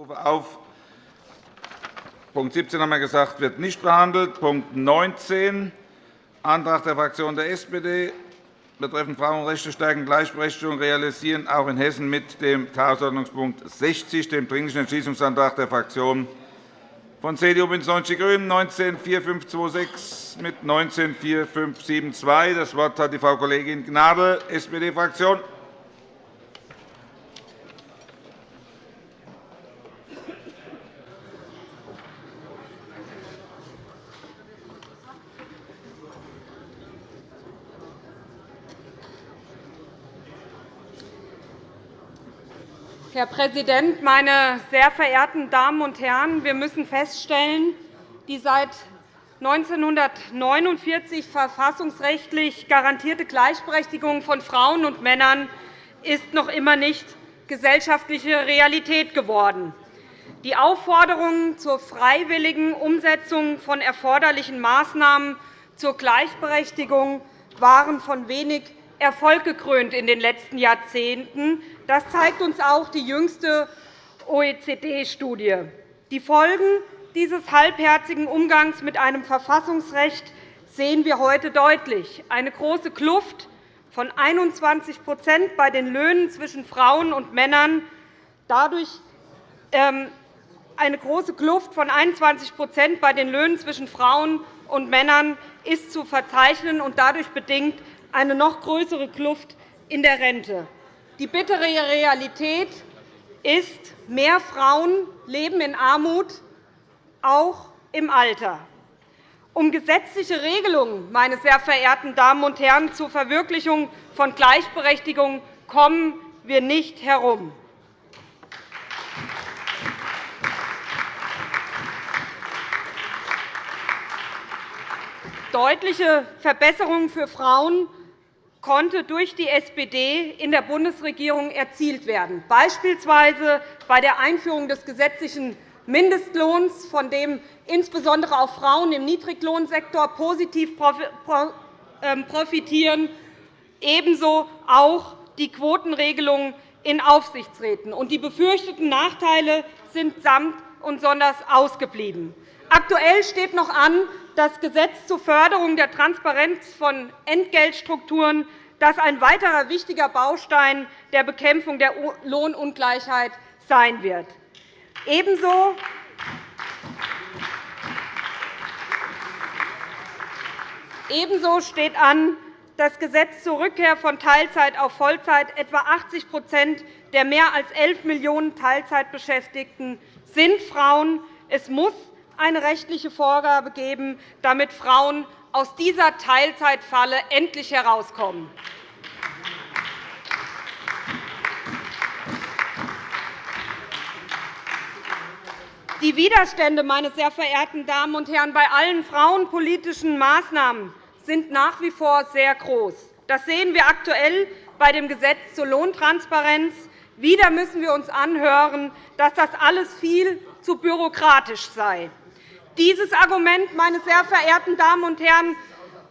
rufe auf. Punkt 17 haben wir gesagt, wird nicht behandelt. Punkt 19, Antrag der Fraktion der SPD betreffend Frauenrechte stärken Gleichberechtigung realisieren, auch in Hessen mit dem Tagesordnungspunkt 60, dem Dringlichen Entschließungsantrag der Fraktionen von CDU, BÜNDNIS 90 die GRÜNEN 19 4526 mit 19 4572. Das Wort hat die Frau Kollegin Gnadl, SPD-Fraktion. Herr Präsident, meine sehr verehrten Damen und Herren! Wir müssen feststellen, die seit 1949 verfassungsrechtlich garantierte Gleichberechtigung von Frauen und Männern ist noch immer nicht gesellschaftliche Realität geworden. Die Aufforderungen zur freiwilligen Umsetzung von erforderlichen Maßnahmen zur Gleichberechtigung waren von wenig Erfolg gekrönt in den letzten Jahrzehnten. Das zeigt uns auch die jüngste OECD-Studie. Die Folgen dieses halbherzigen Umgangs mit einem Verfassungsrecht sehen wir heute deutlich. Eine große Kluft von 21 bei den Löhnen zwischen Frauen und Männern. Dadurch ähm, eine große Kluft von 21 bei den Löhnen zwischen Frauen und Männern ist zu verzeichnen und dadurch bedingt eine noch größere Kluft in der Rente. Die bittere Realität ist, mehr Frauen leben in Armut, auch im Alter. Um gesetzliche Regelungen meine sehr verehrten Damen und Herren, zur Verwirklichung von Gleichberechtigung kommen wir nicht herum. Deutliche Verbesserungen für Frauen konnte durch die SPD in der Bundesregierung erzielt werden, beispielsweise bei der Einführung des gesetzlichen Mindestlohns, von dem insbesondere auch Frauen im Niedriglohnsektor positiv ähm, profitieren, ebenso auch die Quotenregelung in Aufsichtsräten. Die befürchteten Nachteile sind samt und sonders ausgeblieben. Aktuell steht noch an, das Gesetz zur Förderung der Transparenz von Entgeltstrukturen, das ein weiterer wichtiger Baustein der Bekämpfung der Lohnungleichheit sein wird. Ebenso Ebenso steht an, das Gesetz zur Rückkehr von Teilzeit auf Vollzeit. Etwa 80% der mehr als 11 Millionen Teilzeitbeschäftigten sind Frauen. Es muss eine rechtliche Vorgabe geben, damit Frauen aus dieser Teilzeitfalle endlich herauskommen. Die Widerstände, meine sehr verehrten Damen und Herren, bei allen frauenpolitischen Maßnahmen sind nach wie vor sehr groß. Das sehen wir aktuell bei dem Gesetz zur Lohntransparenz. Wieder müssen wir uns anhören, dass das alles viel zu bürokratisch sei. Dieses Argument, meine sehr verehrten Damen und Herren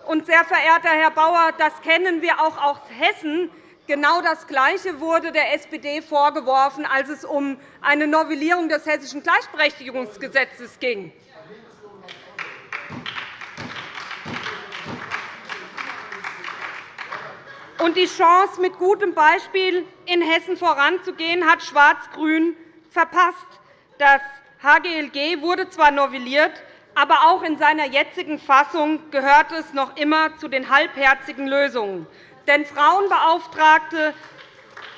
und sehr verehrter Herr Bauer, das kennen wir auch aus Hessen. Genau das Gleiche wurde der SPD vorgeworfen, als es um eine Novellierung des Hessischen Gleichberechtigungsgesetzes ging. die Chance, mit gutem Beispiel in Hessen voranzugehen, hat Schwarz-Grün verpasst. Das HGLG wurde zwar novelliert, aber auch in seiner jetzigen Fassung gehört es noch immer zu den halbherzigen Lösungen. Denn Frauenbeauftragte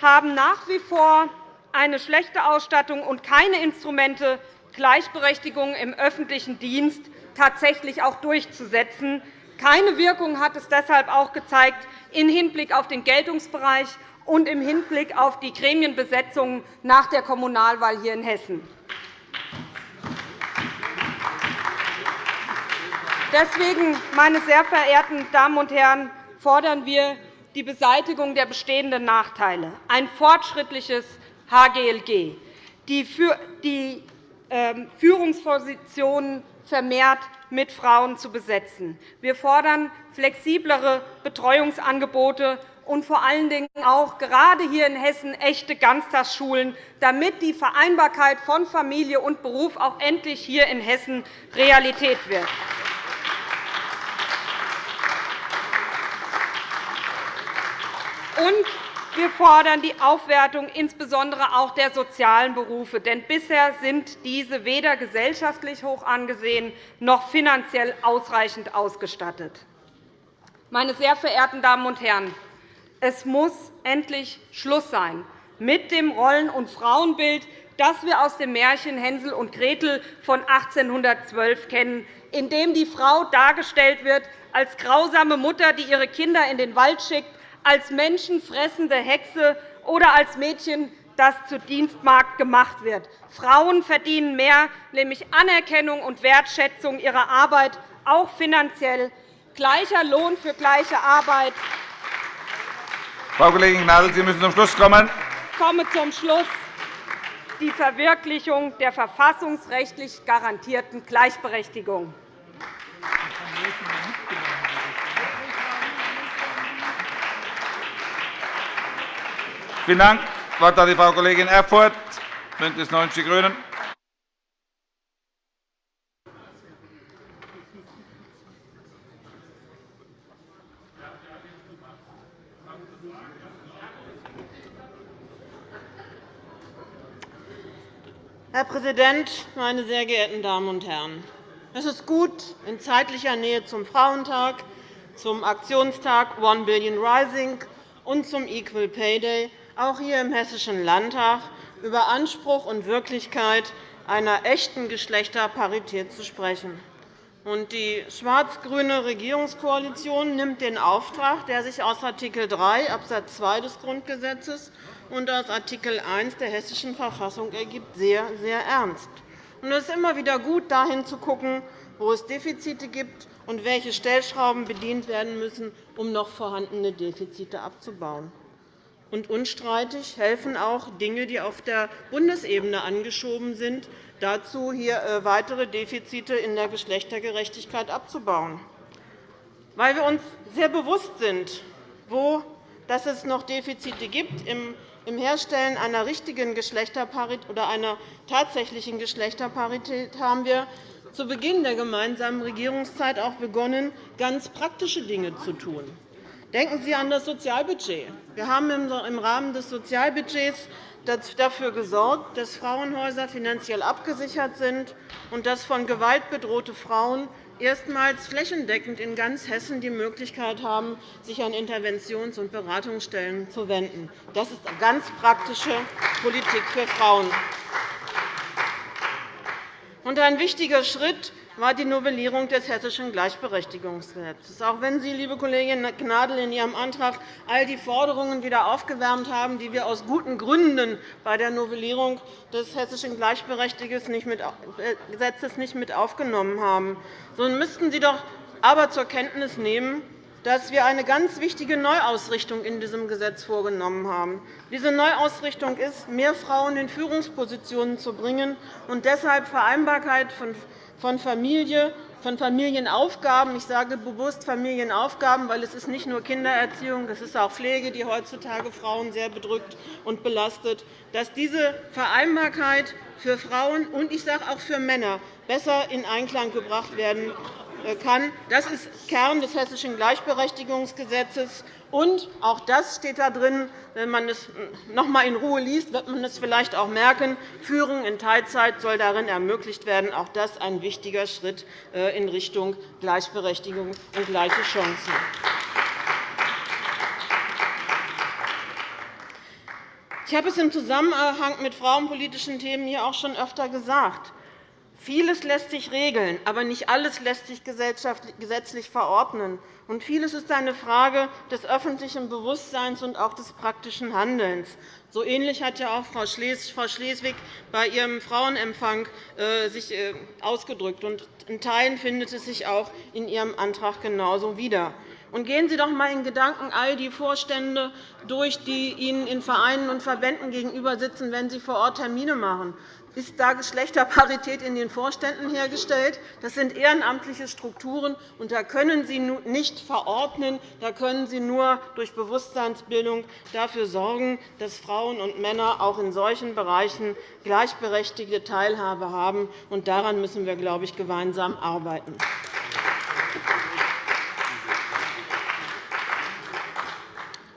haben nach wie vor eine schlechte Ausstattung und keine Instrumente, Gleichberechtigung im öffentlichen Dienst tatsächlich auch durchzusetzen. Keine Wirkung hat es deshalb auch gezeigt im Hinblick auf den Geltungsbereich und im Hinblick auf die Gremienbesetzungen nach der Kommunalwahl hier in Hessen. Deswegen, meine sehr verehrten Damen und Herren, fordern wir die Beseitigung der bestehenden Nachteile, ein fortschrittliches HGLG, die ähm, Führungspositionen vermehrt mit Frauen zu besetzen. Wir fordern flexiblere Betreuungsangebote und vor allen Dingen auch gerade hier in Hessen echte Ganztagsschulen, damit die Vereinbarkeit von Familie und Beruf auch endlich hier in Hessen Realität wird. Und wir fordern die Aufwertung insbesondere auch der sozialen Berufe. Denn bisher sind diese weder gesellschaftlich hoch angesehen noch finanziell ausreichend ausgestattet. Meine sehr verehrten Damen und Herren, es muss endlich Schluss sein mit dem Rollen- und Frauenbild, das wir aus dem Märchen Hänsel und Gretel von 1812 kennen, in dem die Frau dargestellt wird als grausame Mutter, die ihre Kinder in den Wald schickt, als menschenfressende Hexe oder als Mädchen, das zur Dienstmarkt gemacht wird. Frauen verdienen mehr, nämlich Anerkennung und Wertschätzung ihrer Arbeit, auch finanziell. Gleicher Lohn für gleiche Arbeit. Frau Kollegin Gnadl, Sie müssen zum Schluss kommen. Ich komme zum Schluss. Die Verwirklichung der verfassungsrechtlich garantierten Gleichberechtigung. Vielen Dank. Das Wort hat die Frau Kollegin Erfurth, BÜNDNIS 90 die GRÜNEN. Herr Präsident, meine sehr geehrten Damen und Herren! Es ist gut, in zeitlicher Nähe zum Frauentag, zum Aktionstag One Billion Rising und zum Equal Pay Day auch hier im Hessischen Landtag über Anspruch und Wirklichkeit einer echten Geschlechterparität zu sprechen. Die schwarz-grüne Regierungskoalition nimmt den Auftrag, der sich aus Art. 3 Abs. 2 des Grundgesetzes und aus Art. 1 der Hessischen Verfassung ergibt, sehr, sehr ernst. Es ist immer wieder gut, dahin zu schauen, wo es Defizite gibt und welche Stellschrauben bedient werden müssen, um noch vorhandene Defizite abzubauen. Und unstreitig helfen auch Dinge, die auf der Bundesebene angeschoben sind, dazu, hier äh, weitere Defizite in der Geschlechtergerechtigkeit abzubauen. Weil wir uns sehr bewusst sind, wo dass es noch Defizite gibt im Herstellen einer richtigen Geschlechterparität oder einer tatsächlichen Geschlechterparität haben wir zu Beginn der gemeinsamen Regierungszeit auch begonnen, ganz praktische Dinge zu tun. Denken Sie an das Sozialbudget. Wir haben im Rahmen des Sozialbudgets dafür gesorgt, dass Frauenhäuser finanziell abgesichert sind und dass von Gewalt bedrohte Frauen erstmals flächendeckend in ganz Hessen die Möglichkeit haben, sich an Interventions- und Beratungsstellen zu wenden. Das ist ganz praktische Politik für Frauen. Ein wichtiger Schritt war die Novellierung des Hessischen Gleichberechtigungsgesetzes. Auch wenn Sie, liebe Kollegin Gnadl, in Ihrem Antrag all die Forderungen wieder aufgewärmt haben, die wir aus guten Gründen bei der Novellierung des Hessischen Gleichberechtigungsgesetzes nicht mit aufgenommen haben, so müssten Sie doch aber zur Kenntnis nehmen, dass wir eine ganz wichtige Neuausrichtung in diesem Gesetz vorgenommen haben. Diese Neuausrichtung ist, mehr Frauen in Führungspositionen zu bringen und deshalb Vereinbarkeit von von Familie, von Familienaufgaben. Ich sage bewusst Familienaufgaben, weil es ist nicht nur Kindererziehung, es ist auch Pflege, die heutzutage Frauen sehr bedrückt und belastet, dass diese Vereinbarkeit für Frauen und ich sage auch für Männer besser in Einklang gebracht werden kann. Das ist Kern des Hessischen Gleichberechtigungsgesetzes. Und auch das steht da drin. Wenn man es noch einmal in Ruhe liest, wird man es vielleicht auch merken. Führung in Teilzeit soll darin ermöglicht werden. Auch das ist ein wichtiger Schritt äh, in Richtung Gleichberechtigung und gleiche Chancen. Ich habe es im Zusammenhang mit frauenpolitischen Themen hier auch schon öfter gesagt. Vieles lässt sich regeln, aber nicht alles lässt sich gesetzlich verordnen. Und vieles ist eine Frage des öffentlichen Bewusstseins und auch des praktischen Handelns. So ähnlich hat ja auch Frau Schleswig bei ihrem Frauenempfang äh, sich äh, ausgedrückt. Und in Teilen findet es sich auch in Ihrem Antrag genauso wieder. Und gehen Sie doch einmal in Gedanken all die Vorstände durch, die Ihnen in Vereinen und Verbänden gegenüber sitzen, wenn Sie vor Ort Termine machen. ist da Geschlechterparität in den Vorständen hergestellt. Das sind ehrenamtliche Strukturen, und da können Sie nicht verordnen. Da können Sie nur durch Bewusstseinsbildung dafür sorgen, dass Frauen und Männer auch in solchen Bereichen gleichberechtigte Teilhabe haben. Und daran müssen wir, glaube ich, gemeinsam arbeiten.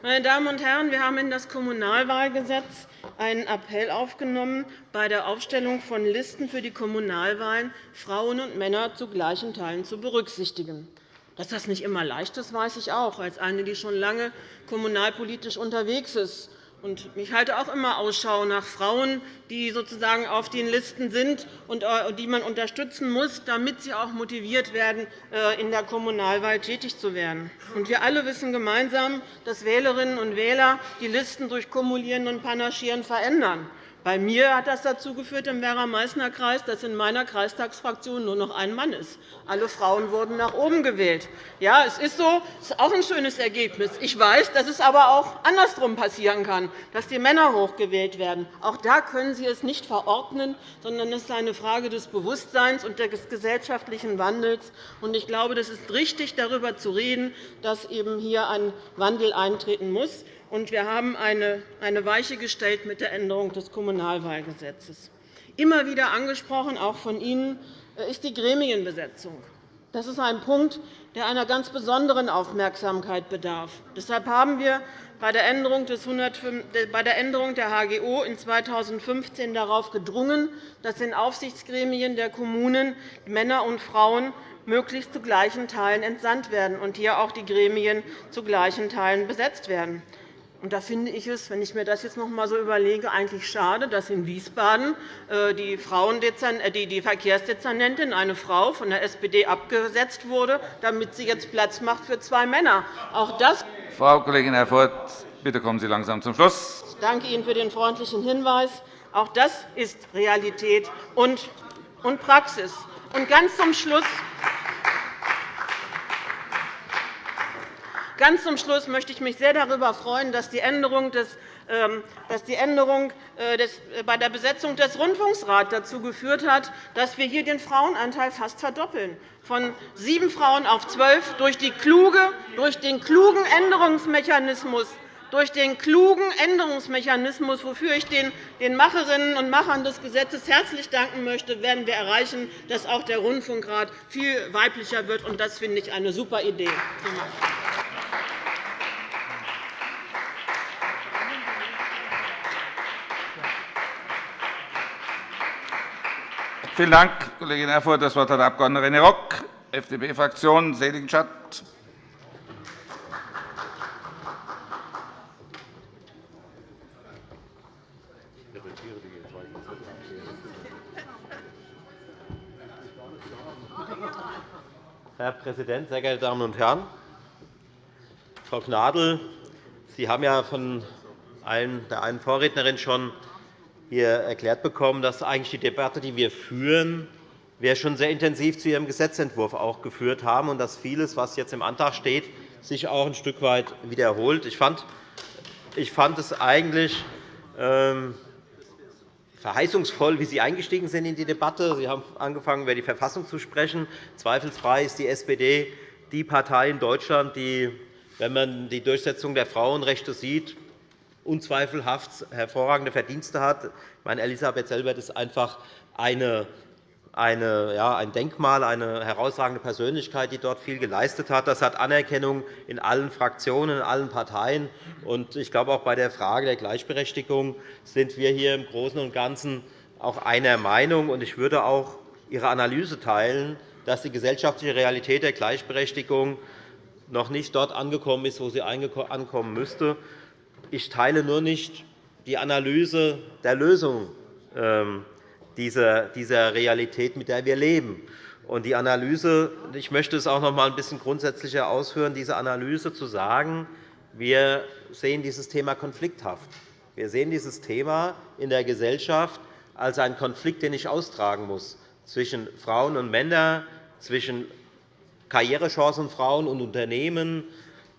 Meine Damen und Herren, wir haben in das Kommunalwahlgesetz einen Appell aufgenommen, bei der Aufstellung von Listen für die Kommunalwahlen Frauen und Männer zu gleichen Teilen zu berücksichtigen. Dass das nicht immer leicht ist, weiß ich auch, als eine, die schon lange kommunalpolitisch unterwegs ist. Ich halte auch immer Ausschau nach Frauen, die sozusagen auf den Listen sind und äh, die man unterstützen muss, damit sie auch motiviert werden, äh, in der Kommunalwahl tätig zu werden. Wir alle wissen gemeinsam, dass Wählerinnen und Wähler die Listen durch Kumulieren und Panaschieren verändern. Bei mir hat das dazu geführt im Werra-Meißner Kreis, dass in meiner Kreistagsfraktion nur noch ein Mann ist. Alle Frauen wurden nach oben gewählt. Ja, es ist so. Das ist auch ein schönes Ergebnis. Ich weiß, dass es aber auch andersrum passieren kann, dass die Männer hochgewählt werden. Auch da können Sie es nicht verordnen, sondern es ist eine Frage des Bewusstseins und des gesellschaftlichen Wandels. Ich glaube, es ist richtig, darüber zu reden, dass eben hier ein Wandel eintreten muss und wir haben eine Weiche gestellt mit der Änderung des Kommunalwahlgesetzes. Immer wieder angesprochen, auch von Ihnen, äh, ist die Gremienbesetzung. Das ist ein Punkt, der einer ganz besonderen Aufmerksamkeit bedarf. Deshalb haben wir bei der Änderung der HGO in 2015 darauf gedrungen, dass in Aufsichtsgremien der Kommunen Männer und Frauen möglichst zu gleichen Teilen entsandt werden und hier auch die Gremien zu gleichen Teilen besetzt werden. Und da finde ich es, wenn ich mir das jetzt noch einmal so überlege, eigentlich schade, dass in Wiesbaden äh, die, äh, die Verkehrsdezernentin, eine Frau von der SPD, abgesetzt wurde, damit sie jetzt Platz macht für zwei Männer. Auch das Frau Kollegin Erfurth, bitte kommen Sie langsam zum Schluss. Ich danke Ihnen für den freundlichen Hinweis. Auch das ist Realität und Praxis. Und ganz zum Schluss Ganz zum Schluss möchte ich mich sehr darüber freuen, dass die Änderung, des, ähm, dass die Änderung äh, äh, bei der Besetzung des Rundfunksrats dazu geführt hat, dass wir hier den Frauenanteil fast verdoppeln, von sieben Frauen auf zwölf, durch, die kluge, durch den klugen Änderungsmechanismus durch den klugen Änderungsmechanismus, wofür ich den Macherinnen und Machern des Gesetzes herzlich danken möchte, werden wir erreichen, dass auch der Rundfunkrat viel weiblicher wird. Das finde ich eine super Idee. Vielen Dank, Kollegin Erfurth. Das Wort hat der Abg. René Rock, FDP-Fraktion, Seligenstadt. Herr Präsident, sehr geehrte Damen und Herren! Frau Gnadl, Sie haben ja von der einen Vorrednerin schon hier erklärt bekommen, dass eigentlich die Debatte, die wir führen, wir schon sehr intensiv zu Ihrem Gesetzentwurf auch geführt haben und dass vieles, was jetzt im Antrag steht, sich auch ein Stück weit wiederholt. Ich fand, ich fand es eigentlich ähm, verheißungsvoll, wie Sie eingestiegen sind in die Debatte. Sie haben angefangen, über die Verfassung zu sprechen. Zweifelsfrei ist die SPD die Partei in Deutschland, die, wenn man die Durchsetzung der Frauenrechte sieht, unzweifelhaft hervorragende Verdienste hat. Ich meine, Elisabeth Selbert ist einfach eine eine, ja, ein Denkmal, eine herausragende Persönlichkeit, die dort viel geleistet hat. Das hat Anerkennung in allen Fraktionen, in allen Parteien. Ich glaube, auch bei der Frage der Gleichberechtigung sind wir hier im Großen und Ganzen auch einer Meinung. Ich würde auch Ihre Analyse teilen, dass die gesellschaftliche Realität der Gleichberechtigung noch nicht dort angekommen ist, wo sie ankommen müsste. Ich teile nur nicht die Analyse der Lösung ähm, dieser, Realität, mit der wir leben. Und die Analyse, ich möchte es auch noch einmal ein bisschen grundsätzlicher ausführen, diese Analyse zu sagen, wir sehen dieses Thema konflikthaft. Wir sehen dieses Thema in der Gesellschaft als einen Konflikt, den ich austragen muss zwischen Frauen und Männern, zwischen Karrierechancen Frauen und Unternehmen,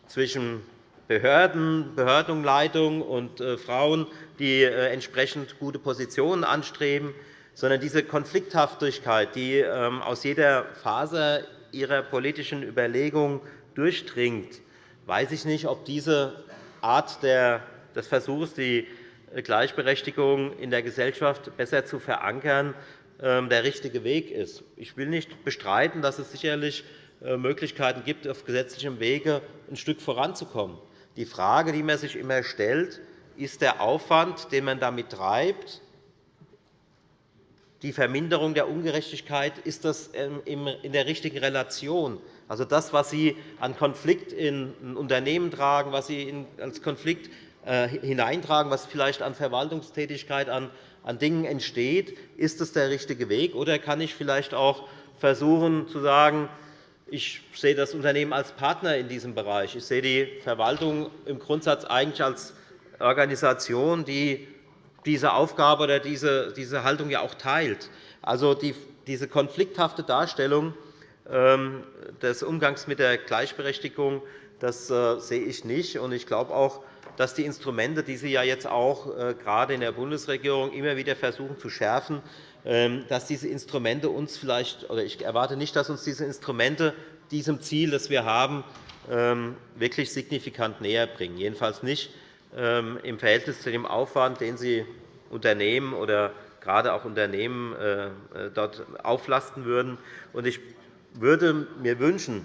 zwischen Behörden, Behördenleitung und äh, Frauen, die äh, entsprechend gute Positionen anstreben. sondern diese Konflikthaftigkeit, die ähm, aus jeder Phase Ihrer politischen Überlegung durchdringt, weiß ich nicht, ob diese Art des Versuchs, die Gleichberechtigung in der Gesellschaft besser zu verankern, ähm, der richtige Weg ist. Ich will nicht bestreiten, dass es sicherlich äh, Möglichkeiten gibt, auf gesetzlichem Wege ein Stück voranzukommen. Die Frage, die man sich immer stellt, ist der Aufwand, den man damit treibt, die Verminderung der Ungerechtigkeit, ist das ähm, in der richtigen Relation? Also das, was Sie an Konflikt in ein Unternehmen tragen, was Sie als Konflikt äh, hineintragen, was vielleicht an Verwaltungstätigkeit, an Dingen entsteht, ist das der richtige Weg? Oder kann ich vielleicht auch versuchen zu sagen, ich sehe das Unternehmen als Partner in diesem Bereich. Ich sehe die Verwaltung im Grundsatz eigentlich als Organisation, die diese Aufgabe oder diese, Haltung ja auch teilt. Also diese konflikthafte Darstellung ähm, des Umgangs mit der Gleichberechtigung das äh, sehe ich nicht. Ich glaube auch, dass die Instrumente, die Sie ja jetzt auch äh, gerade in der Bundesregierung immer wieder versuchen zu schärfen, ähm, dass diese Instrumente uns vielleicht, oder ich erwarte nicht, dass uns diese Instrumente diesem Ziel, das wir haben, ähm, wirklich signifikant näher bringen. Jedenfalls nicht im Verhältnis zu dem Aufwand, den Sie Unternehmen oder gerade auch Unternehmen äh, dort auflasten würden. Ich würde mir wünschen,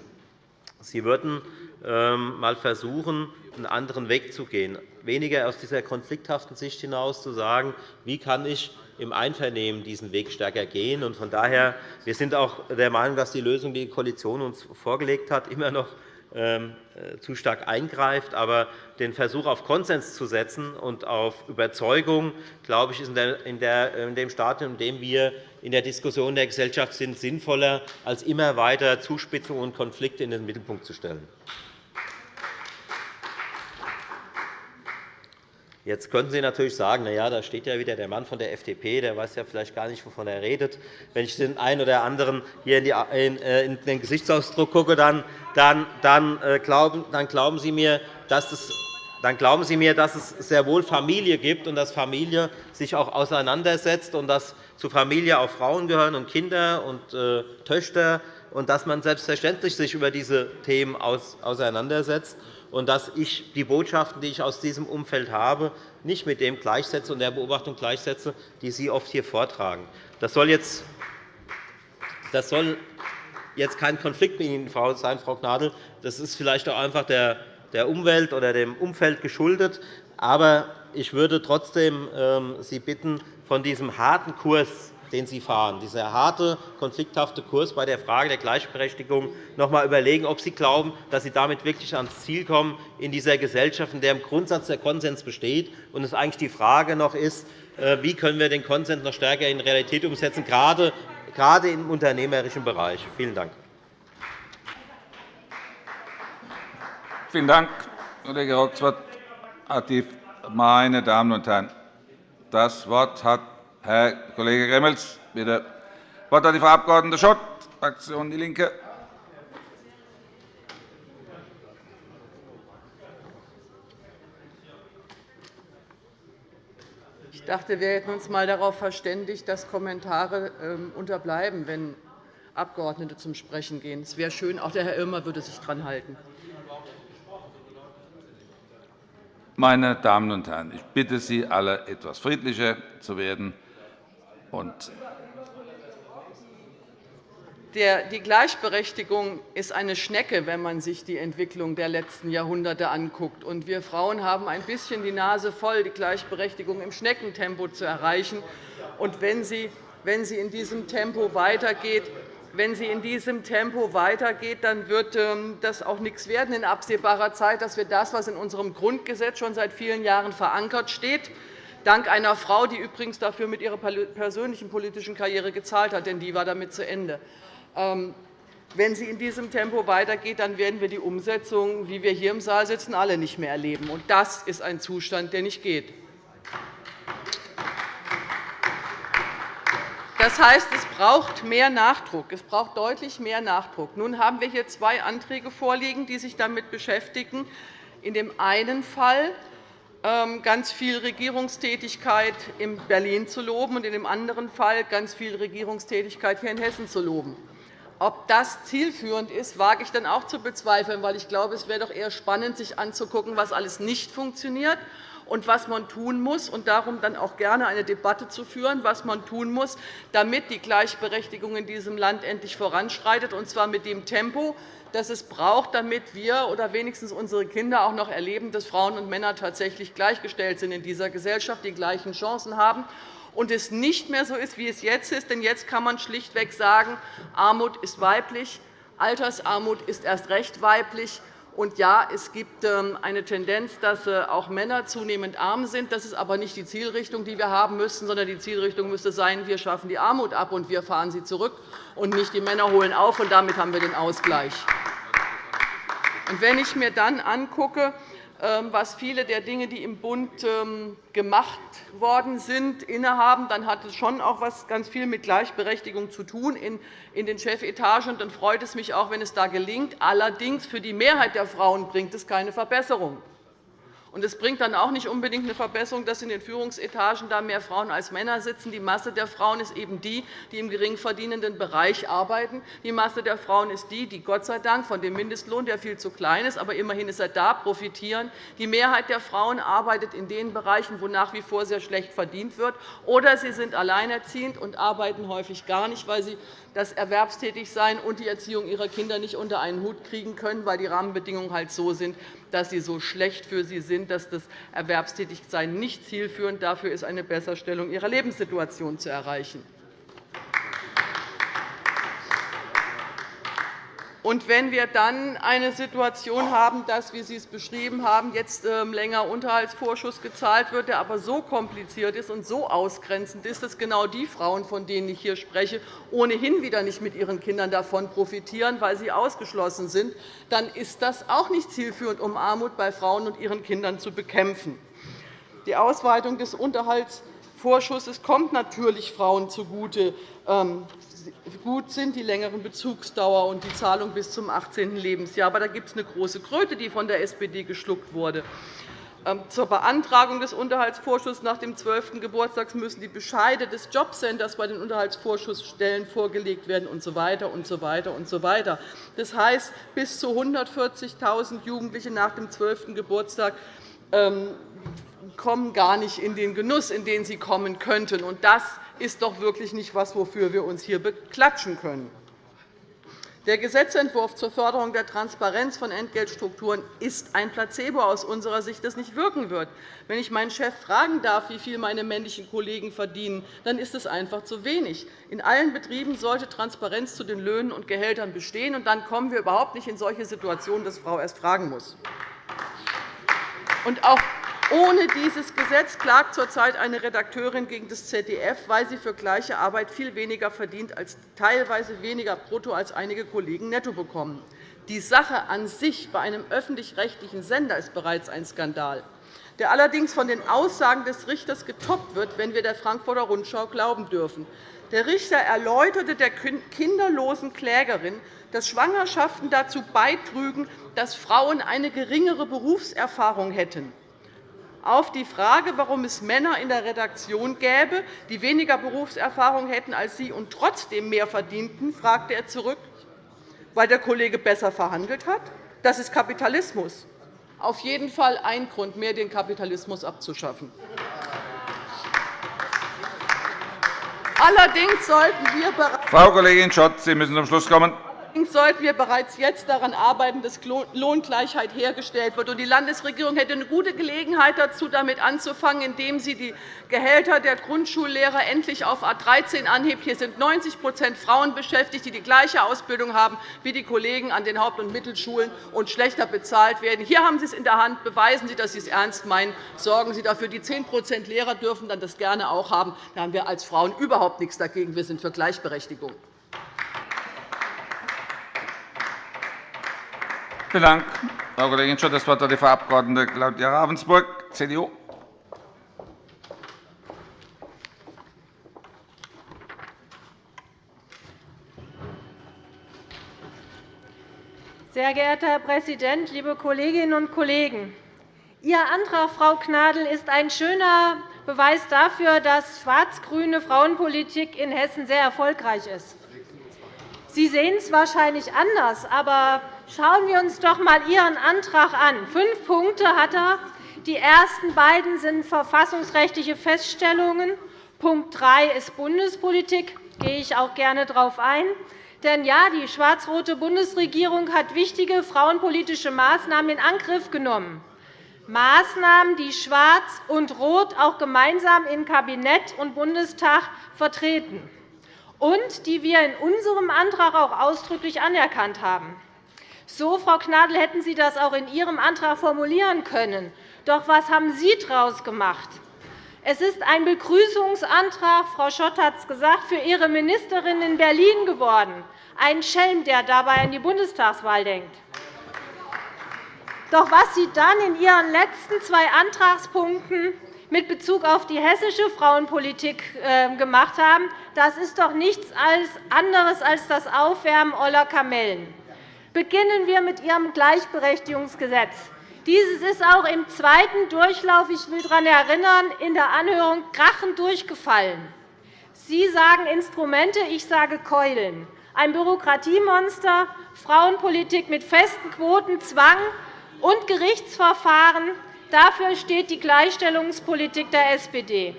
Sie würden ähm, mal versuchen, einen anderen Weg zu gehen, weniger aus dieser konflikthaften Sicht hinaus zu sagen, wie kann ich im Einvernehmen diesen Weg stärker gehen. Von daher wir sind auch der Meinung, dass die Lösung, die die Koalition uns vorgelegt hat, immer noch ähm, äh, zu stark eingreift. Aber den Versuch, auf Konsens zu setzen und auf Überzeugung, glaube ich, ist in dem Stadium, in dem wir in der Diskussion der Gesellschaft sind, sinnvoller, als immer weiter Zuspitzungen und Konflikte in den Mittelpunkt zu stellen. Jetzt könnten Sie natürlich sagen, na ja, da steht ja wieder der Mann von der FDP, der weiß ja vielleicht gar nicht, wovon er redet. Wenn ich den einen oder anderen hier in, äh, den Gesichtsausdruck gucke, dann, dann, dann, äh, glauben, dann, glauben Sie mir, dass es dann glauben Sie mir, dass es sehr wohl Familie gibt und dass Familie sich auch auseinandersetzt und dass zu Familie auch Frauen gehören und Kinder und äh, Töchter und dass man selbstverständlich sich über diese Themen auseinandersetzt und dass ich die Botschaften, die ich aus diesem Umfeld habe, nicht mit dem gleichsetze und der Beobachtung gleichsetze, die Sie oft hier vortragen. Das soll jetzt, das soll jetzt kein Konflikt mit Ihnen sein, Frau Gnadl. Das ist vielleicht auch einfach der Umwelt oder dem Umfeld geschuldet. Aber ich würde trotzdem ähm, Sie bitten, von diesem harten Kurs den Sie fahren, dieser harte, konflikthafte Kurs bei der Frage der Gleichberechtigung, noch einmal überlegen, ob Sie glauben, dass Sie damit wirklich ans Ziel kommen in dieser Gesellschaft, in der im Grundsatz der Konsens besteht und es eigentlich die Frage noch ist, äh, wie können wir den Konsens noch stärker in Realität umsetzen, gerade im unternehmerischen Bereich. Vielen Dank. Vielen Dank, Kollege Roxroth. Meine Damen und Herren, das Wort hat Herr Kollege Gremmels, bitte. Das Wort hat die Frau Abg. Schott, Fraktion DIE LINKE. Ich dachte, wir hätten uns einmal darauf verständigt, dass Kommentare ähm, unterbleiben, wenn Abgeordnete zum Sprechen gehen. Es wäre schön, auch der Herr Irmer würde sich daran halten. Meine Damen und Herren, ich bitte Sie alle, etwas friedlicher zu werden. Und die Gleichberechtigung ist eine Schnecke, wenn man sich die Entwicklung der letzten Jahrhunderte anschaut. Wir Frauen haben ein bisschen die Nase voll, die Gleichberechtigung im Schneckentempo zu erreichen. Und wenn sie in diesem Tempo weitergeht, wenn sie in diesem Tempo weitergeht, dann wird ähm, das auch nichts werden in absehbarer Zeit, dass wir das, was in unserem Grundgesetz schon seit vielen Jahren verankert steht, dank einer Frau, die übrigens dafür mit ihrer persönlichen politischen Karriere gezahlt hat, denn die war damit zu Ende. Ähm, wenn sie in diesem Tempo weitergeht, dann werden wir die Umsetzung, wie wir hier im Saal sitzen, alle nicht mehr erleben. Das ist ein Zustand, der nicht geht. Das heißt, es braucht mehr Nachdruck. Es braucht deutlich mehr Nachdruck. Nun haben wir hier zwei Anträge vorliegen, die sich damit beschäftigen. In dem einen Fall ganz viel Regierungstätigkeit in Berlin zu loben und in dem anderen Fall ganz viel Regierungstätigkeit hier in Hessen zu loben. Ob das zielführend ist, wage ich dann auch zu bezweifeln, weil ich glaube, es wäre doch eher spannend, sich anzugucken, was alles nicht funktioniert und was man tun muss, und darum dann auch gerne eine Debatte zu führen, was man tun muss, damit die Gleichberechtigung in diesem Land endlich voranschreitet, und zwar mit dem Tempo, das es braucht, damit wir oder wenigstens unsere Kinder auch noch erleben, dass Frauen und Männer tatsächlich gleichgestellt sind in dieser Gesellschaft, die gleichen Chancen haben und es nicht mehr so ist, wie es jetzt ist. Denn jetzt kann man schlichtweg sagen, Armut ist weiblich, Altersarmut ist erst recht weiblich. Und ja, es gibt ähm, eine Tendenz, dass äh, auch Männer zunehmend arm sind. Das ist aber nicht die Zielrichtung, die wir haben müssten, sondern die Zielrichtung müsste sein, wir schaffen die Armut ab und wir fahren sie zurück, und nicht die Männer holen auf. Und damit haben wir den Ausgleich. Wenn ich mir dann angucke, was viele der Dinge, die im Bund ähm, gemacht worden sind, innehaben, dann hat es schon auch was ganz viel mit Gleichberechtigung zu tun in den Chefetagen. Dann freut es mich auch, wenn es da gelingt. Allerdings für die Mehrheit der Frauen bringt es keine Verbesserung. Und es bringt dann auch nicht unbedingt eine Verbesserung, dass in den Führungsetagen da mehr Frauen als Männer sitzen. Die Masse der Frauen ist eben die, die im gering verdienenden Bereich arbeiten. Die Masse der Frauen ist die, die Gott sei Dank von dem Mindestlohn, der viel zu klein ist, aber immerhin ist er da, profitieren. Die Mehrheit der Frauen arbeitet in den Bereichen, wo nach wie vor sehr schlecht verdient wird. Oder sie sind alleinerziehend und arbeiten häufig gar nicht, weil sie das Erwerbstätigsein und die Erziehung ihrer Kinder nicht unter einen Hut kriegen können, weil die Rahmenbedingungen halt so sind, dass sie so schlecht für sie sind, dass das Erwerbstätigsein nicht zielführend dafür ist, eine Besserstellung ihrer Lebenssituation zu erreichen. Und wenn wir dann eine Situation haben, dass, wie Sie es beschrieben haben, jetzt ähm, länger Unterhaltsvorschuss gezahlt wird, der aber so kompliziert ist und so ausgrenzend ist, dass genau die Frauen, von denen ich hier spreche, ohnehin wieder nicht mit ihren Kindern davon profitieren, weil sie ausgeschlossen sind, dann ist das auch nicht zielführend, um Armut bei Frauen und ihren Kindern zu bekämpfen. Die Ausweitung des Unterhaltsvorschusses kommt natürlich Frauen zugute. Ähm, gut sind die längeren Bezugsdauer und die Zahlung bis zum 18. Lebensjahr. Aber da gibt es eine große Kröte, die von der SPD geschluckt wurde. Ähm, zur Beantragung des Unterhaltsvorschusses nach dem 12. Geburtstag müssen die Bescheide des Jobcenters bei den Unterhaltssvorschussstellen vorgelegt werden usw. Und so weiter und so weiter. Das heißt, bis zu 140.000 Jugendliche nach dem 12. Geburtstag ähm, kommen gar nicht in den Genuss, in den sie kommen könnten. Das ist doch wirklich nicht etwas, wofür wir uns hier beklatschen können. Der Gesetzentwurf zur Förderung der Transparenz von Entgeltstrukturen ist ein Placebo aus unserer Sicht, das nicht wirken wird. Wenn ich meinen Chef fragen darf, wie viel meine männlichen Kollegen verdienen, dann ist es einfach zu wenig. In allen Betrieben sollte Transparenz zu den Löhnen und Gehältern bestehen. und Dann kommen wir überhaupt nicht in solche Situationen, dass Frau erst fragen muss. Und auch ohne dieses Gesetz klagt zurzeit eine Redakteurin gegen das ZDF, weil sie für gleiche Arbeit viel weniger verdient, als teilweise weniger brutto als einige Kollegen netto bekommen. Die Sache an sich bei einem öffentlich-rechtlichen Sender ist bereits ein Skandal, der allerdings von den Aussagen des Richters getoppt wird, wenn wir der Frankfurter Rundschau glauben dürfen. Der Richter erläuterte der kinderlosen Klägerin, dass Schwangerschaften dazu beitrügen, dass Frauen eine geringere Berufserfahrung hätten. Auf die Frage, warum es Männer in der Redaktion gäbe, die weniger Berufserfahrung hätten als sie und trotzdem mehr verdienten, fragte er zurück, weil der Kollege besser verhandelt hat. Das ist Kapitalismus. Auf jeden Fall ein Grund mehr, den Kapitalismus abzuschaffen. Allerdings sollten wir Frau Kollegin Schott, Sie müssen zum Schluss kommen. Allerdings sollten wir bereits jetzt daran arbeiten, dass Lohngleichheit hergestellt wird. Die Landesregierung hätte eine gute Gelegenheit dazu, damit anzufangen, indem sie die Gehälter der Grundschullehrer endlich auf A 13 anhebt. Hier sind 90% Frauen beschäftigt, die die gleiche Ausbildung haben wie die Kollegen an den Haupt- und Mittelschulen und schlechter bezahlt werden. Hier haben Sie es in der Hand. Beweisen Sie, dass Sie es ernst meinen. Sorgen Sie dafür. Die 10% Lehrer dürfen dann das gerne auch haben. Da haben wir als Frauen überhaupt nichts dagegen. Wir sind für Gleichberechtigung. Vielen Dank, Frau Kollegin Schott. Das Wort hat die Frau Abg. Claudia Ravensburg, CDU. Sehr geehrter Herr Präsident, liebe Kolleginnen und Kollegen! Ihr Antrag, Frau Gnadl, ist ein schöner Beweis dafür, dass schwarz-grüne Frauenpolitik in Hessen sehr erfolgreich ist. Sie sehen es wahrscheinlich anders, aber schauen wir uns doch einmal Ihren Antrag an. Fünf Punkte hat er. Die ersten beiden sind verfassungsrechtliche Feststellungen. Punkt 3 ist Bundespolitik. Da gehe ich auch gerne darauf ein. Denn ja, die schwarz-rote Bundesregierung hat wichtige frauenpolitische Maßnahmen in Angriff genommen. Maßnahmen, die Schwarz und Rot auch gemeinsam in Kabinett und Bundestag vertreten und die wir in unserem Antrag auch ausdrücklich anerkannt haben. So, Frau Gnadl, hätten Sie das auch in Ihrem Antrag formulieren können. Doch was haben Sie daraus gemacht? Es ist ein Begrüßungsantrag, Frau Schott hat es gesagt, für Ihre Ministerin in Berlin geworden. Ein Schelm, der dabei an die Bundestagswahl denkt. Doch was Sie dann in Ihren letzten zwei Antragspunkten mit Bezug auf die hessische Frauenpolitik ähm, gemacht haben, das ist doch nichts anderes als das Aufwärmen oller Kamellen. Beginnen wir mit Ihrem Gleichberechtigungsgesetz. Dieses ist auch im zweiten Durchlauf, ich will daran erinnern, in der Anhörung krachend durchgefallen. Sie sagen Instrumente, ich sage Keulen. Ein Bürokratiemonster, Frauenpolitik mit festen Quoten, Zwang und Gerichtsverfahren, Dafür steht die Gleichstellungspolitik der SPD.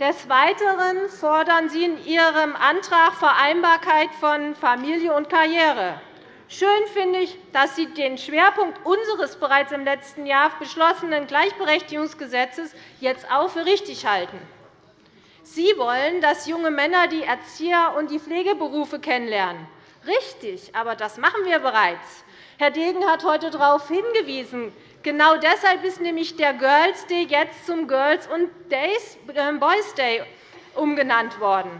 Des Weiteren fordern Sie in Ihrem Antrag Vereinbarkeit von Familie und Karriere. Schön finde ich, dass Sie den Schwerpunkt unseres bereits im letzten Jahr beschlossenen Gleichberechtigungsgesetzes jetzt auch für richtig halten. Sie wollen, dass junge Männer die Erzieher- und die Pflegeberufe kennenlernen. Richtig, aber das machen wir bereits. Herr Degen hat heute darauf hingewiesen, Genau deshalb ist nämlich der Girls Day jetzt zum Girls und ähm, Boys Day umgenannt worden.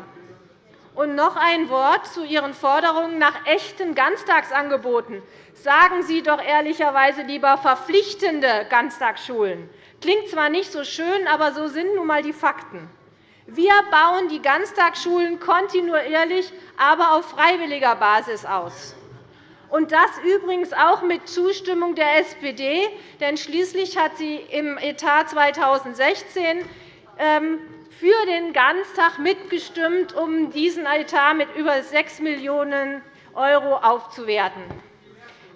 Und noch ein Wort zu Ihren Forderungen nach echten Ganztagsangeboten. Sagen Sie doch ehrlicherweise lieber verpflichtende Ganztagsschulen. Klingt zwar nicht so schön, aber so sind nun einmal die Fakten. Wir bauen die Ganztagsschulen kontinuierlich, aber auf freiwilliger Basis aus und das übrigens auch mit Zustimmung der SPD. Denn schließlich hat sie im Etat 2016 ähm, für den Ganztag mitgestimmt, um diesen Etat mit über 6 Millionen € aufzuwerten.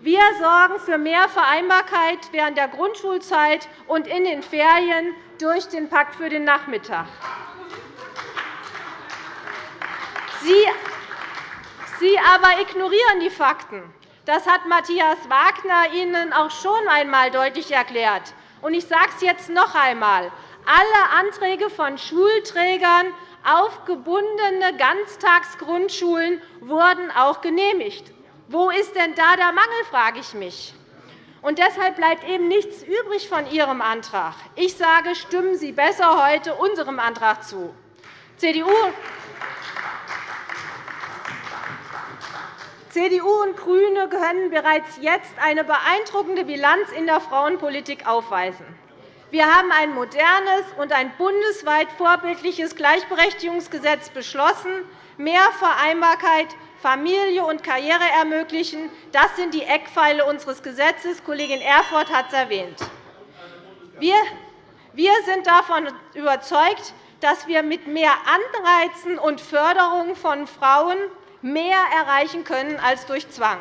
Wir sorgen für mehr Vereinbarkeit während der Grundschulzeit und in den Ferien durch den Pakt für den Nachmittag. Sie aber ignorieren die Fakten. Das hat Matthias Wagner Ihnen auch schon einmal deutlich erklärt. Ich sage es jetzt noch einmal. Alle Anträge von Schulträgern auf gebundene Ganztagsgrundschulen wurden auch genehmigt. Wo ist denn da der Mangel, frage ich mich. Und deshalb bleibt eben nichts übrig von Ihrem Antrag. Ich sage, stimmen Sie besser heute unserem Antrag zu. CDU CDU und GRÜNE können bereits jetzt eine beeindruckende Bilanz in der Frauenpolitik aufweisen. Wir haben ein modernes und ein bundesweit vorbildliches Gleichberechtigungsgesetz beschlossen, mehr Vereinbarkeit, Familie und Karriere ermöglichen. Das sind die Eckpfeile unseres Gesetzes. Kollegin Erfurth hat es erwähnt. Wir sind davon überzeugt, dass wir mit mehr Anreizen und Förderung von Frauen mehr erreichen können als durch Zwang.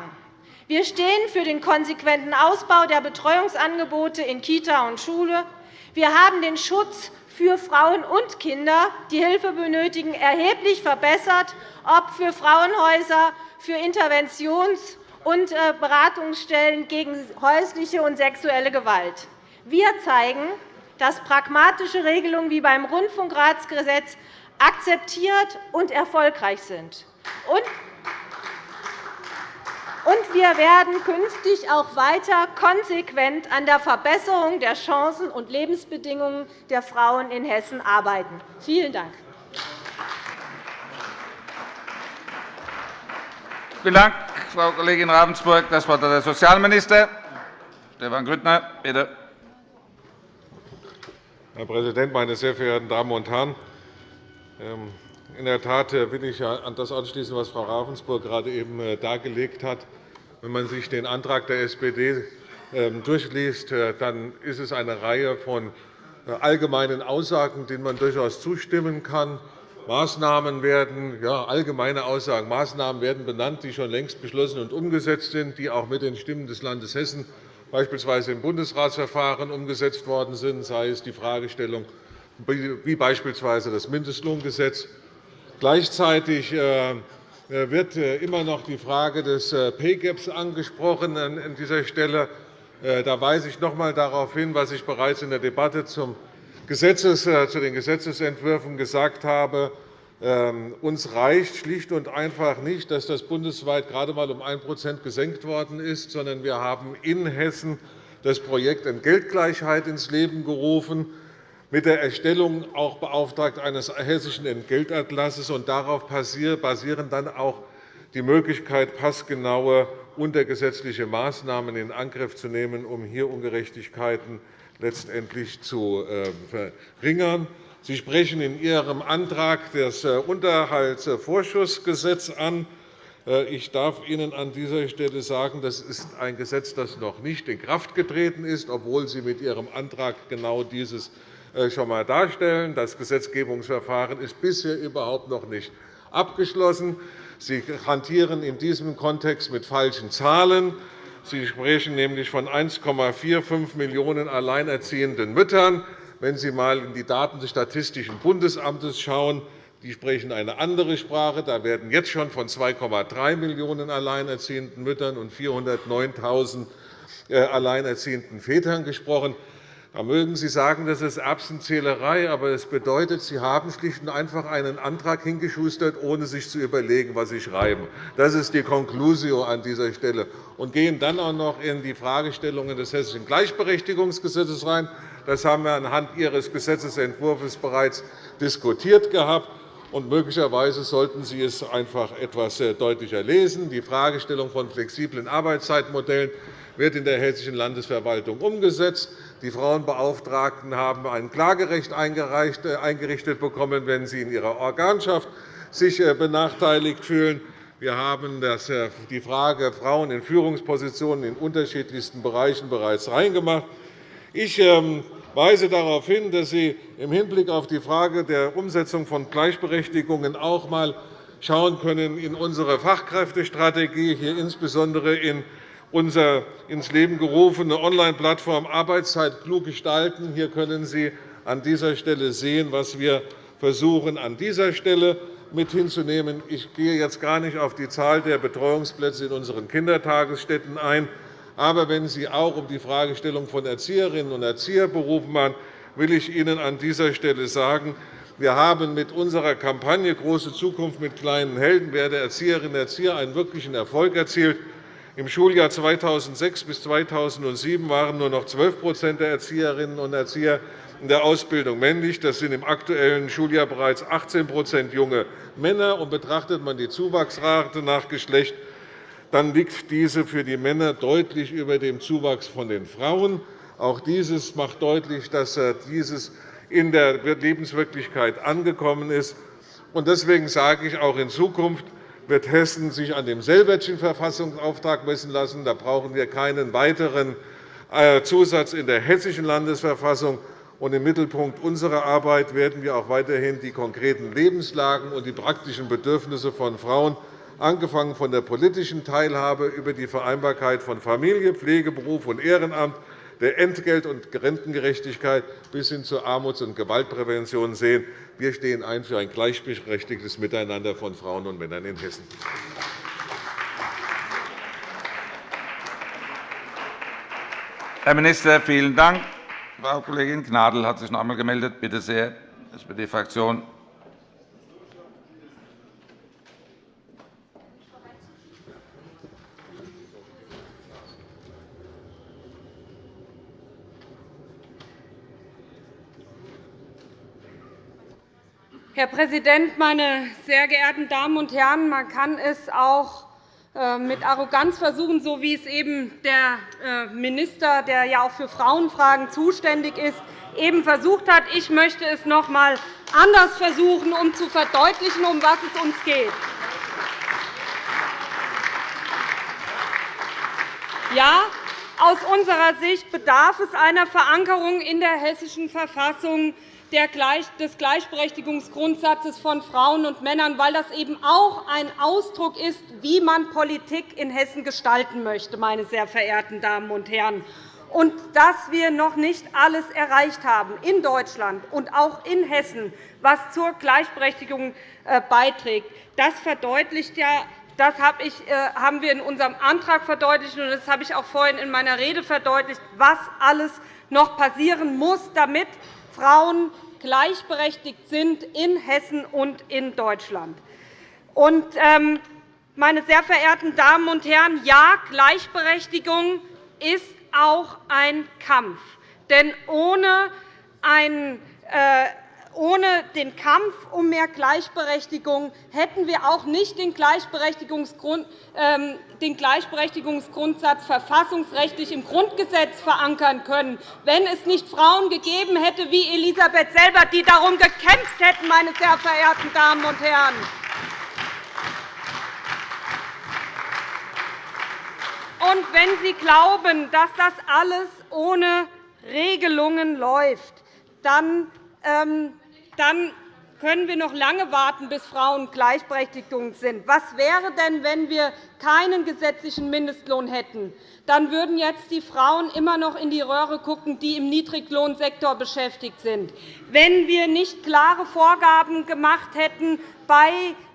Wir stehen für den konsequenten Ausbau der Betreuungsangebote in Kita und Schule. Wir haben den Schutz für Frauen und Kinder, die Hilfe benötigen, erheblich verbessert, ob für Frauenhäuser, für Interventions- und äh, Beratungsstellen gegen häusliche und sexuelle Gewalt. Wir zeigen, dass pragmatische Regelungen wie beim Rundfunkratsgesetz akzeptiert und erfolgreich sind. Und wir werden künftig auch weiter konsequent an der Verbesserung der Chancen und Lebensbedingungen der Frauen in Hessen arbeiten. Vielen Dank. Vielen Dank, Frau Kollegin Ravensburg. Das Wort hat der Sozialminister Stefan Grüttner. Bitte. Herr Präsident, meine sehr verehrten Damen und Herren! In der Tat äh, will ich an das anschließen, was Frau Ravensburg gerade eben äh, dargelegt hat. Wenn man sich den Antrag der SPD ähm, durchliest, äh, dann ist es eine Reihe von allgemeinen Aussagen, denen man durchaus zustimmen kann. Maßnahmen werden, ja, allgemeine Aussagen, Maßnahmen werden benannt, die schon längst beschlossen und umgesetzt sind, die auch mit den Stimmen des Landes Hessen beispielsweise im Bundesratsverfahren umgesetzt worden sind, sei es die Fragestellung wie beispielsweise das Mindestlohngesetz. Gleichzeitig äh, wird immer noch die Frage des Pay Gaps angesprochen an dieser Stelle. Da weise ich noch einmal darauf hin, was ich bereits in der Debatte zum Gesetzes, äh, zu den Gesetzentwürfen gesagt habe, ähm, uns reicht schlicht und einfach nicht, dass das bundesweit gerade einmal um 1% gesenkt worden ist, sondern wir haben in Hessen das Projekt Entgeltgleichheit ins Leben gerufen, mit der Erstellung auch beauftragt eines hessischen Entgeltatlasses. Und darauf basieren dann auch die Möglichkeit, passgenaue untergesetzliche Maßnahmen in Angriff zu nehmen, um hier Ungerechtigkeiten letztendlich zu äh, verringern. Sie sprechen in Ihrem Antrag das äh, Unterhaltsvorschussgesetz an. Äh, ich darf Ihnen an dieser Stelle sagen, das ist ein Gesetz, das noch nicht in Kraft getreten ist, obwohl Sie mit Ihrem Antrag genau dieses schon einmal darstellen. Das Gesetzgebungsverfahren ist bisher überhaupt noch nicht abgeschlossen. Sie hantieren in diesem Kontext mit falschen Zahlen. Sie sprechen nämlich von 1,45 Millionen alleinerziehenden Müttern. Wenn Sie einmal in die Daten des Statistischen Bundesamtes schauen, die sprechen eine andere Sprache. Da werden jetzt schon von 2,3 Millionen alleinerziehenden Müttern und 409.000 äh, alleinerziehenden Vätern gesprochen. Da mögen Sie sagen, das ist Erbsenzählerei, aber es bedeutet, Sie haben schlicht und einfach einen Antrag hingeschustert, ohne sich zu überlegen, was Sie schreiben. Das ist die Conclusio an dieser Stelle. Und gehen dann auch noch in die Fragestellungen des Hessischen Gleichberechtigungsgesetzes rein. Das haben wir anhand Ihres Gesetzentwurfs bereits diskutiert gehabt. Und möglicherweise sollten Sie es einfach etwas äh, deutlicher lesen. Die Fragestellung von flexiblen Arbeitszeitmodellen wird in der Hessischen Landesverwaltung umgesetzt. Die Frauenbeauftragten haben ein Klagerecht äh, eingerichtet bekommen, wenn sie in ihrer Organschaft sich äh, benachteiligt fühlen. Wir haben äh, die Frage Frauen in Führungspositionen in unterschiedlichsten Bereichen bereits reingemacht. Ich ähm, weise darauf hin, dass Sie im Hinblick auf die Frage der Umsetzung von Gleichberechtigungen auch einmal schauen können in unsere Fachkräftestrategie, hier insbesondere in unsere ins Leben gerufene Online-Plattform Arbeitszeit klug gestalten. Hier können Sie an dieser Stelle sehen, was wir versuchen, an dieser Stelle mit hinzunehmen. Ich gehe jetzt gar nicht auf die Zahl der Betreuungsplätze in unseren Kindertagesstätten ein. Aber wenn Sie auch um die Fragestellung von Erzieherinnen und Erzieherberufen machen, will ich Ihnen an dieser Stelle sagen, wir haben mit unserer Kampagne Große Zukunft mit kleinen Helden werde Erzieherinnen und Erzieher einen wirklichen Erfolg erzielt. Im Schuljahr 2006 bis 2007 waren nur noch 12% der Erzieherinnen und Erzieher in der Ausbildung männlich. Das sind im aktuellen Schuljahr bereits 18% junge Männer. Und betrachtet man die Zuwachsrate nach Geschlecht, dann liegt diese für die Männer deutlich über dem Zuwachs von den Frauen. Auch dieses macht deutlich, dass äh, dieses in der Lebenswirklichkeit angekommen ist. Deswegen sage ich auch in Zukunft, wird Hessen sich an dem Selbertschen Verfassungsauftrag messen lassen. Da brauchen wir keinen weiteren äh, Zusatz in der Hessischen Landesverfassung. Im Mittelpunkt unserer Arbeit werden wir auch weiterhin die konkreten Lebenslagen und die praktischen Bedürfnisse von Frauen, angefangen von der politischen Teilhabe über die Vereinbarkeit von Familie, Pflege, Beruf und Ehrenamt, der Entgelt- und Rentengerechtigkeit bis hin zur Armuts- und Gewaltprävention sehen. Wir stehen ein für ein gleichberechtigtes Miteinander von Frauen und Männern in Hessen. Herr Minister, vielen Dank. Frau Kollegin Gnadl hat sich noch einmal gemeldet. Bitte sehr, SPD-Fraktion. Herr Präsident, meine sehr geehrten Damen und Herren! Man kann es auch äh, mit Arroganz versuchen, so wie es eben der äh, Minister, der ja auch für Frauenfragen zuständig ist, eben versucht hat. Ich möchte es noch einmal anders versuchen, um zu verdeutlichen, um was es uns geht. Ja, Aus unserer Sicht bedarf es einer Verankerung in der Hessischen Verfassung des Gleichberechtigungsgrundsatzes von Frauen und Männern, weil das eben auch ein Ausdruck ist, wie man Politik in Hessen gestalten möchte, meine sehr verehrten Damen und Herren. Und dass wir noch nicht alles erreicht haben in Deutschland und auch in Hessen, was zur Gleichberechtigung äh, beiträgt, das verdeutlicht ja das äh, haben wir in unserem Antrag verdeutlicht, und das habe ich auch vorhin in meiner Rede verdeutlicht, was alles noch passieren muss, damit Frauen gleichberechtigt sind in Hessen und in Deutschland. Ähm, meine sehr verehrten Damen und Herren, ja, Gleichberechtigung ist auch ein Kampf. Denn ohne einen äh, ohne den Kampf um mehr Gleichberechtigung hätten wir auch nicht den ähm, Gleichberechtigungsgrundsatz verfassungsrechtlich im Grundgesetz verankern können, wenn es nicht Frauen gegeben hätte wie Elisabeth Selber, die darum gekämpft hätten, meine sehr verehrten Damen und Herren. Und wenn Sie glauben, dass das alles ohne Regelungen läuft, dann ähm, dann können wir noch lange warten, bis Frauen gleichberechtigt sind. Was wäre denn, wenn wir keinen gesetzlichen Mindestlohn hätten? Dann würden jetzt die Frauen immer noch in die Röhre schauen, die im Niedriglohnsektor beschäftigt sind. Wenn wir nicht klare Vorgaben gemacht hätten bei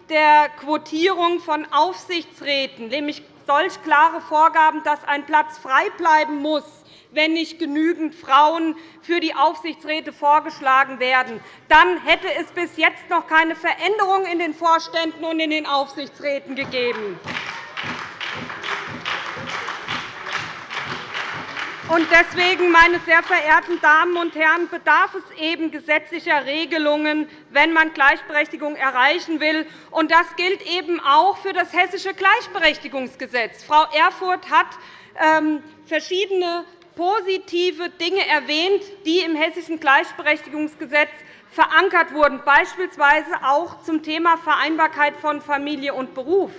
der Quotierung von Aufsichtsräten, nämlich solch klare Vorgaben, dass ein Platz frei bleiben muss, wenn nicht genügend Frauen für die Aufsichtsräte vorgeschlagen werden. Dann hätte es bis jetzt noch keine Veränderung in den Vorständen und in den Aufsichtsräten gegeben. Deswegen, meine sehr verehrten Damen und Herren, bedarf es eben gesetzlicher Regelungen, wenn man Gleichberechtigung erreichen will. Das gilt eben auch für das Hessische Gleichberechtigungsgesetz. Frau Erfurth hat ähm, verschiedene positive Dinge erwähnt, die im Hessischen Gleichberechtigungsgesetz verankert wurden, beispielsweise auch zum Thema Vereinbarkeit von Familie und Beruf.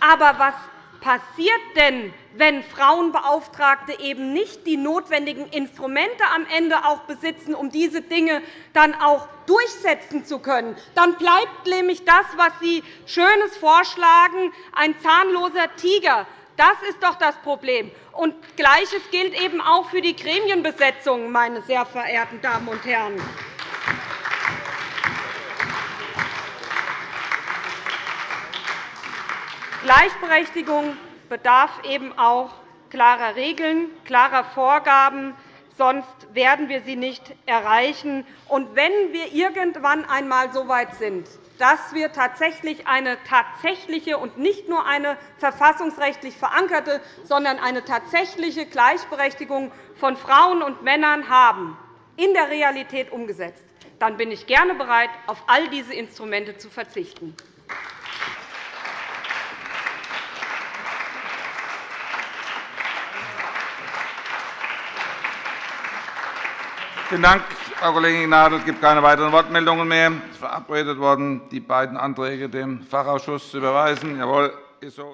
Aber was passiert denn, wenn Frauenbeauftragte eben nicht die notwendigen Instrumente am Ende auch besitzen, um diese Dinge dann auch durchsetzen zu können? Dann bleibt nämlich das, was Sie Schönes vorschlagen, ein zahnloser Tiger. Das ist doch das Problem. Und Gleiches gilt eben auch für die Gremienbesetzung, meine sehr verehrten Damen und Herren. Gleichberechtigung bedarf eben auch klarer Regeln, klarer Vorgaben, sonst werden wir sie nicht erreichen. Und wenn wir irgendwann einmal so weit sind, dass wir tatsächlich eine tatsächliche und nicht nur eine verfassungsrechtlich verankerte, sondern eine tatsächliche Gleichberechtigung von Frauen und Männern haben, in der Realität umgesetzt, dann bin ich gerne bereit, auf all diese Instrumente zu verzichten. Vielen Dank, Frau Kollegin Gnadl. Es gibt keine weiteren Wortmeldungen mehr. Es ist verabredet worden, die beiden Anträge dem Fachausschuss zu überweisen. Jawohl, ist so.